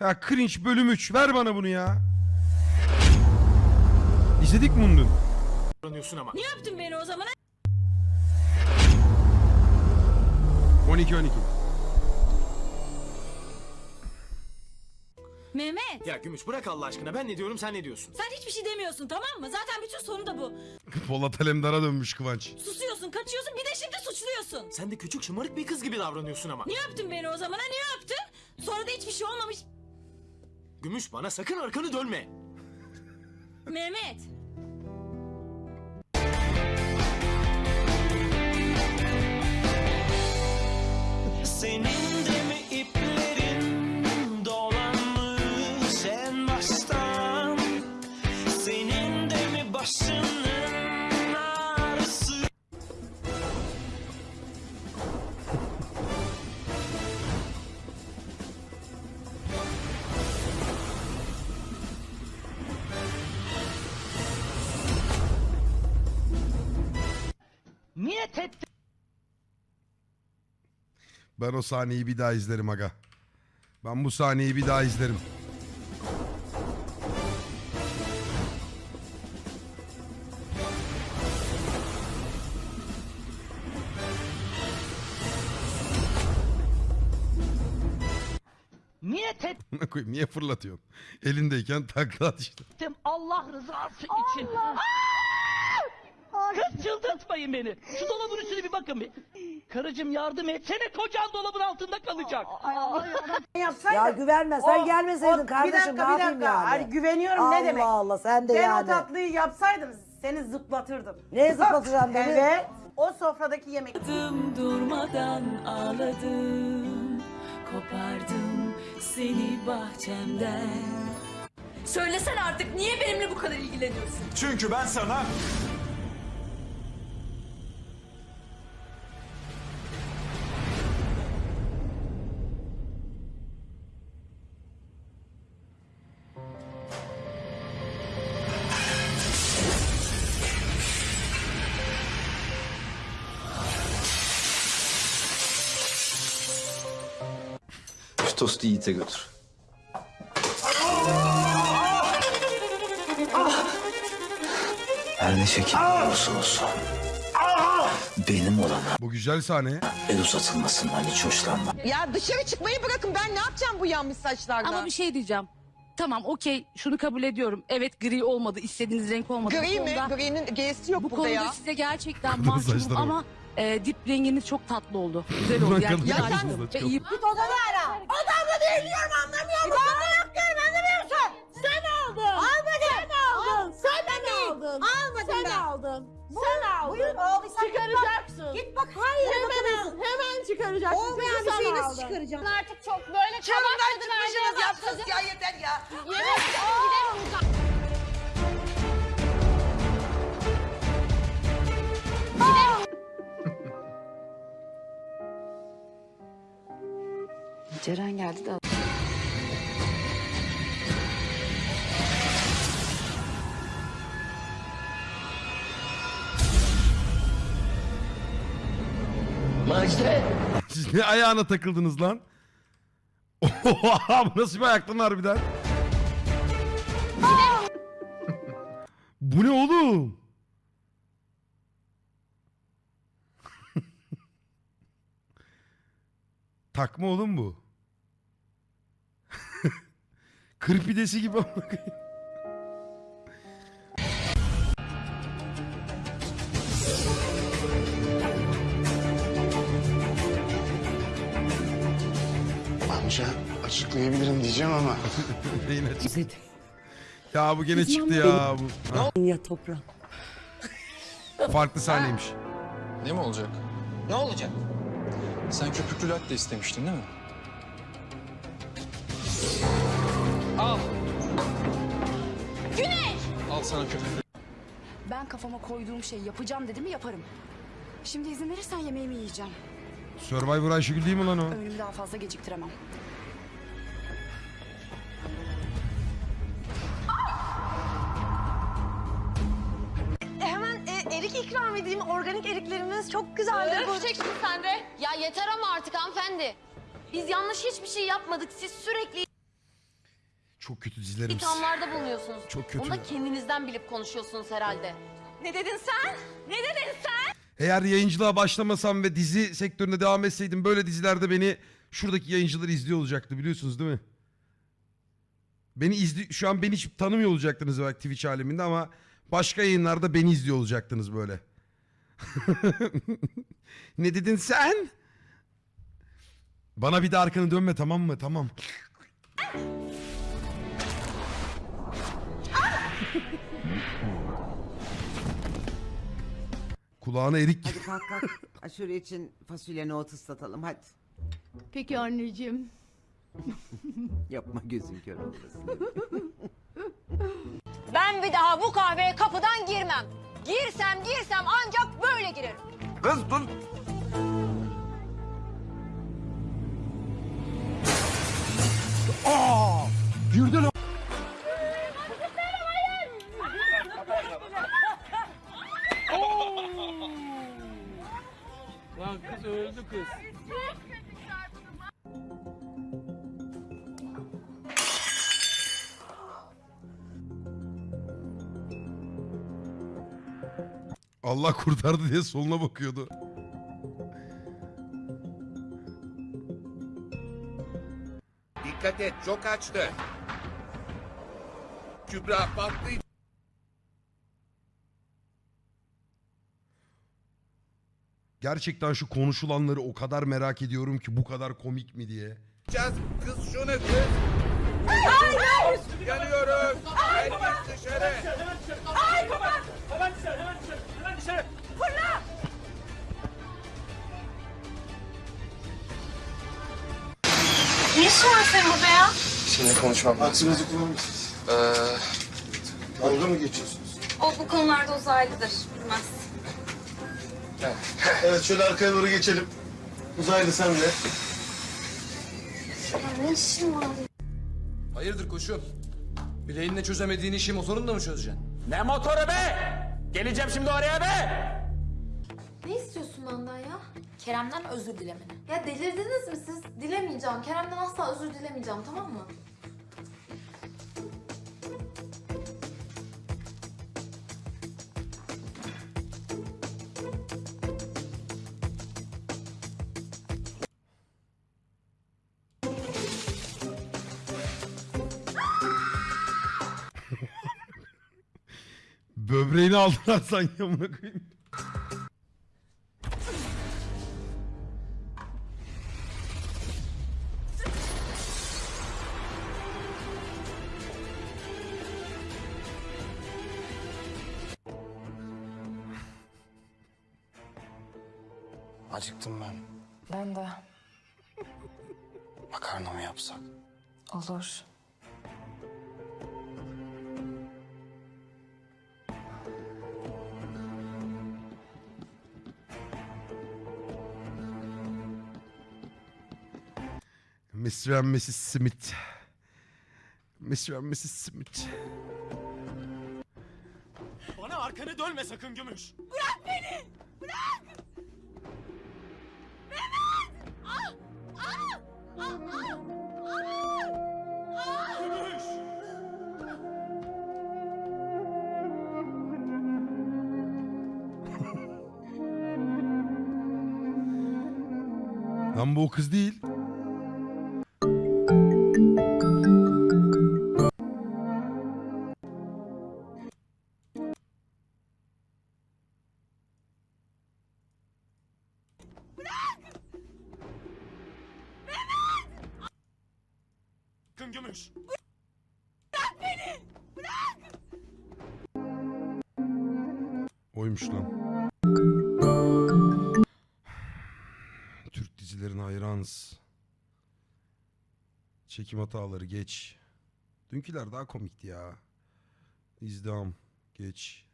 Ya cringe bölüm 3 ver bana bunu ya. İzledik mi bunu dün? davranıyorsun ama. Ne yaptın beni o zaman? 12 12. Mehmet. Ya Gümüş bırak Allah aşkına ben ne diyorum sen ne diyorsun? Sen hiçbir şey demiyorsun tamam mı? Zaten bütün sorun da bu. Polat Alemdar'a dönmüş Kıvanç. Susuyorsun, kaçıyorsun bir de şimdi suçluyorsun. Sen de küçük şımarık bir kız gibi davranıyorsun ama. Ne yaptın beni o zaman? ha? Ne yaptın? Sonra da hiçbir şey olmamış. Gümüş bana sakın arkanı dönme. Mehmet. Ettim. Ben o sahneyi bir daha izlerim aga. Ben bu sahneyi bir daha izlerim. Amına koyayım niye fırlatıyorsun? Elindeyken takla at işte. ettim Allah rızası için. Kız çıldırtmayın beni. Şu dolabın üstüne bir bakın bir. Karıcığım yardım etsene kocan dolabın altında kalacak. Ya güvenme sen gelmeseydin o- kardeşim bir dakika, ne bir yapayım dakika. yani? Ay, güveniyorum Allah ne demek? Allah sen de ben yani. o tatlıyı yapsaydım seni zıplatırdım. Neye zıplatacaksın beni? Evet. O sofradaki yemek. durmadan ağladım. Kopardım seni bahçemden. Söylesene artık niye benimle bu kadar ilgileniyorsun? Çünkü ben sana tostu Yiğit'e götür. Her ne şekilde olursa olsun. Benim olana Bu güzel sahne. el uzatılmasından hiç hoşlanmam. Ya dışarı çıkmayı bırakın ben ne yapacağım bu yanmış saçlarla? Ama bir şey diyeceğim. Tamam okey şunu kabul ediyorum. Evet gri olmadı istediğiniz renk olmadı. Gri Bu mi? konuda- Gri'nin G'si yok Bu burada konuda ya. size gerçekten mahcubum saçları ama e, dip renginiz çok tatlı oldu. Güzel oldu. Yani saçları oldu. çok- Ve iyi- Git odana ara. Odamda değil diyorum anlamıyor musun? Odamda yok diyorum anlamıyor musun? Sen aldın. Almadın. Sen aldın. Sen aldın. Almadın Sen aldın. Sen aldın. Buyur aldıysan Çıkaracaksın. Git bak her yere bakabilirsin. Hemen çıkaracaksın. Olmayan bir şeyi nasıl çıkaracağım? Artık çok böyle çığırından çıkmışsınız yapsınız ya yeter ya. Ceren geldi de Macide. Siz ne ayağına takıldınız lan? Oha bu nasıl bir ayak lan harbiden? bu ne oğlum? Takma oğlum bu. Kır pidesi gibi. Amca açıklayabilirim diyeceğim ama. Yine çıktı. Ya bu gene çıktı ya. Bu. Ha, Ya toprağım. farklı sahneymiş. Ne mi olacak? Ne olacak? Sen köpüklü latte istemiştin değil mi? Sana köpüklü. Ben kafama koyduğum şeyi yapacağım dedim mi yaparım. Şimdi izin verirsen yemeğimi yiyeceğim. Survivor Ayşegül değil mi lan o? Öğünümü daha fazla geciktiremem. Hemen e, erik ikram edeyim. Organik eriklerimiz çok güzeldir. Bu... Çek sen de. Ya yeter ama artık hanımefendi. Biz yanlış hiçbir şey yapmadık. Siz sürekli Çok kötü dizilerimiz. İthamlarda bulunuyorsunuz. Çok kötü Onu da kendinizden bilip konuşuyorsunuz herhalde. Ne dedin sen? Ne dedin sen? Eğer yayıncılığa başlamasam ve dizi sektöründe devam etseydim böyle dizilerde beni şuradaki yayıncılar izliyor olacaktı biliyorsunuz değil mi? Beni izli şu an beni hiç tanımıyor olacaktınız belki Twitch aleminde ama başka yayınlarda beni izliyor olacaktınız böyle. ne dedin sen? Bana bir de arkanı dönme tamam mı? Tamam. Kulağına erik Hadi kalk kalk. Aşure için fasulye nohut ıslatalım hadi. Peki anneciğim. Yapma gözün kör olmasın. Ben bir daha bu kahveye kapıdan girmem. Girsem girsem ancak böyle girerim. Kız dur. Lan Allah kurtardı diye soluna bakıyordu. Dikkat et çok açtı. Kübra patlayacak. Gerçekten şu konuşulanları o kadar merak ediyorum ki bu kadar komik mi diye. Kız şunu kız. Hayır. Yanıyoruz. Herkes dışarı. Ne işin var senin burada ya? Seninle konuşmam lazım. Aksınızı kullanmışsınız. Ee, Dalga mı geçiyorsunuz? O bu konularda uzaylıdır. Bilmez. Evet şöyle arkaya doğru geçelim. Uzaylı sen de. Ne işin var? hayırdır koşum? Bileğinle çözemediğin işi motorunla mı çözeceksin? Ne motoru be? Geleceğim şimdi oraya be. Ne istiyorsun benden ya? Kerem'den özür dilemeni. Ya delirdiniz mi siz? Dilemeyeceğim. Kerem'den asla özür dilemeyeceğim tamam mı? Böbreğini aldılar sanki amına koyayım. Acıktım ben. Ben de. Makarna mı yapsak? Olur. Mr. and Mrs. Smith. Mr. and Mrs. Smith. Bana arkanı dönme sakın Gümüş. Gümüş. Lan bu o kız değil. Oymuş lan. Türk dizilerine hayranız. Çekim hataları geç. Dünküler daha komikti ya. İzdiham geç.